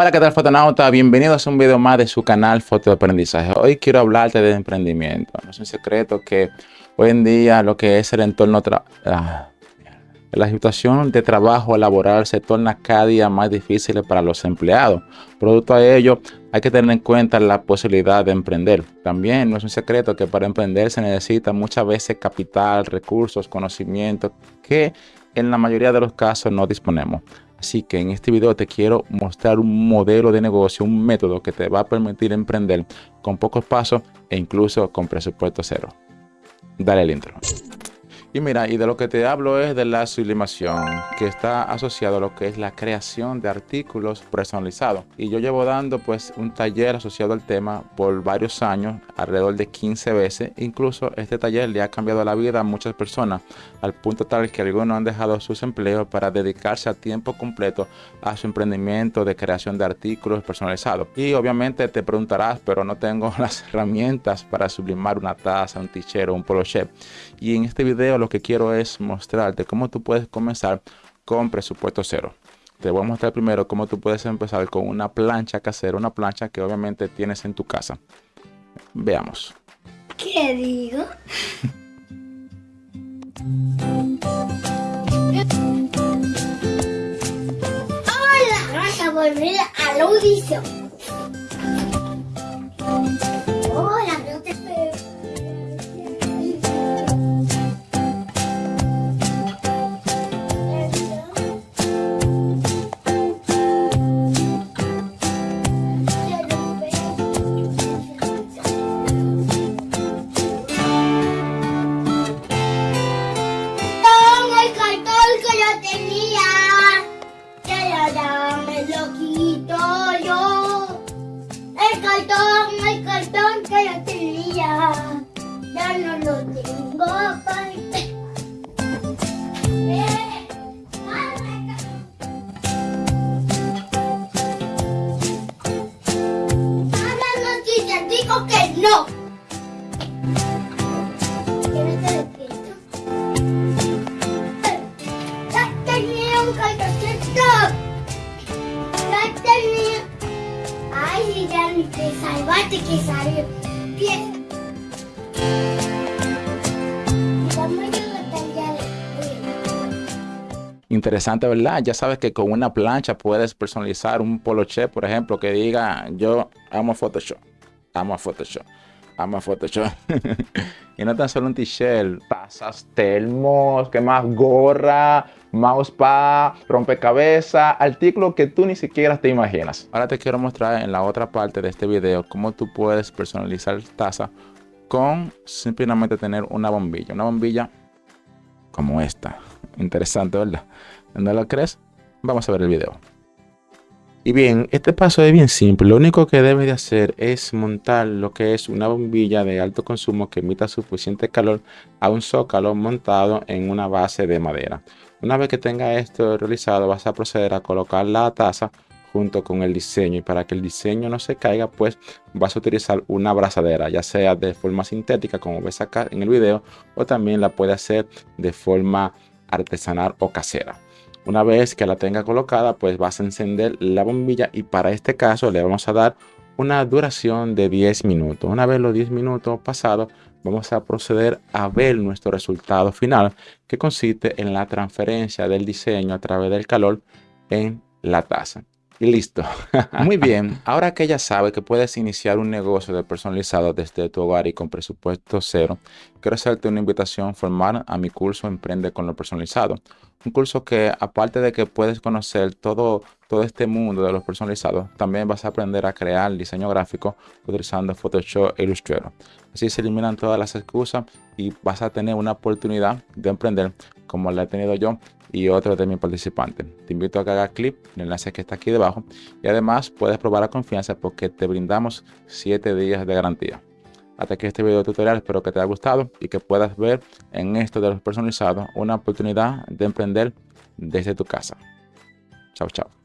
Hola, ¿qué tal fotonauta? Bienvenidos a un video más de su canal Foto de Aprendizaje. Hoy quiero hablarte de emprendimiento. No es un secreto que hoy en día lo que es el entorno... Ah, la situación de trabajo laboral se torna cada día más difícil para los empleados. Producto a ello, hay que tener en cuenta la posibilidad de emprender. También no es un secreto que para emprender se necesita muchas veces capital, recursos, conocimiento que en la mayoría de los casos no disponemos. Así que en este video te quiero mostrar un modelo de negocio, un método que te va a permitir emprender con pocos pasos e incluso con presupuesto cero. Dale el intro. Y mira, y de lo que te hablo es de la sublimación, que está asociado a lo que es la creación de artículos personalizados. Y yo llevo dando pues un taller asociado al tema por varios años, alrededor de 15 veces. Incluso este taller le ha cambiado la vida a muchas personas, al punto tal que algunos han dejado sus empleos para dedicarse a tiempo completo a su emprendimiento de creación de artículos personalizados. Y obviamente te preguntarás, pero no tengo las herramientas para sublimar una taza, un tichero, un polo chef. Y en este video lo que quiero es mostrarte cómo tú puedes comenzar con presupuesto cero. Te voy a mostrar primero cómo tú puedes empezar con una plancha casera, una plancha que obviamente tienes en tu casa. Veamos. ¿Qué digo? Hola, vamos a volver a la audición. tenía, que ahora me lo quito yo. El cartón, el cartón que yo tenía, ya no lo tengo. Interesante, ¿verdad? Ya sabes que con una plancha puedes personalizar un poloche, por ejemplo, que diga yo amo Photoshop, amo Photoshop, amo Photoshop. y no tan solo un t-shirt, tazas, termos, que más? Gorra, mousepad, rompecabezas, artículos que tú ni siquiera te imaginas. Ahora te quiero mostrar en la otra parte de este video cómo tú puedes personalizar taza con simplemente tener una bombilla. Una bombilla como esta. Interesante, ¿verdad? ¿No lo crees? Vamos a ver el video. Y bien, este paso es bien simple. Lo único que debes de hacer es montar lo que es una bombilla de alto consumo que emita suficiente calor a un zócalo montado en una base de madera. Una vez que tenga esto realizado, vas a proceder a colocar la taza junto con el diseño y para que el diseño no se caiga pues vas a utilizar una abrazadera ya sea de forma sintética como ves acá en el video o también la puede hacer de forma artesanal o casera una vez que la tenga colocada pues vas a encender la bombilla y para este caso le vamos a dar una duración de 10 minutos. Una vez los 10 minutos pasados vamos a proceder a ver nuestro resultado final que consiste en la transferencia del diseño a través del calor en la taza y listo. Muy bien, ahora que ya sabe que puedes iniciar un negocio de personalizado desde tu hogar y con presupuesto cero, quiero hacerte una invitación formal a mi curso Emprende con lo personalizado. Un curso que aparte de que puedes conocer todo, todo este mundo de los personalizados, también vas a aprender a crear diseño gráfico utilizando Photoshop e Illustrator. Así se eliminan todas las excusas y vas a tener una oportunidad de emprender como la he tenido yo y otros de mis participantes. Te invito a que hagas clic en el enlace que está aquí debajo y además puedes probar a confianza porque te brindamos 7 días de garantía. Hasta aquí este video tutorial, espero que te haya gustado y que puedas ver en esto de los personalizados una oportunidad de emprender desde tu casa. Chao, chao.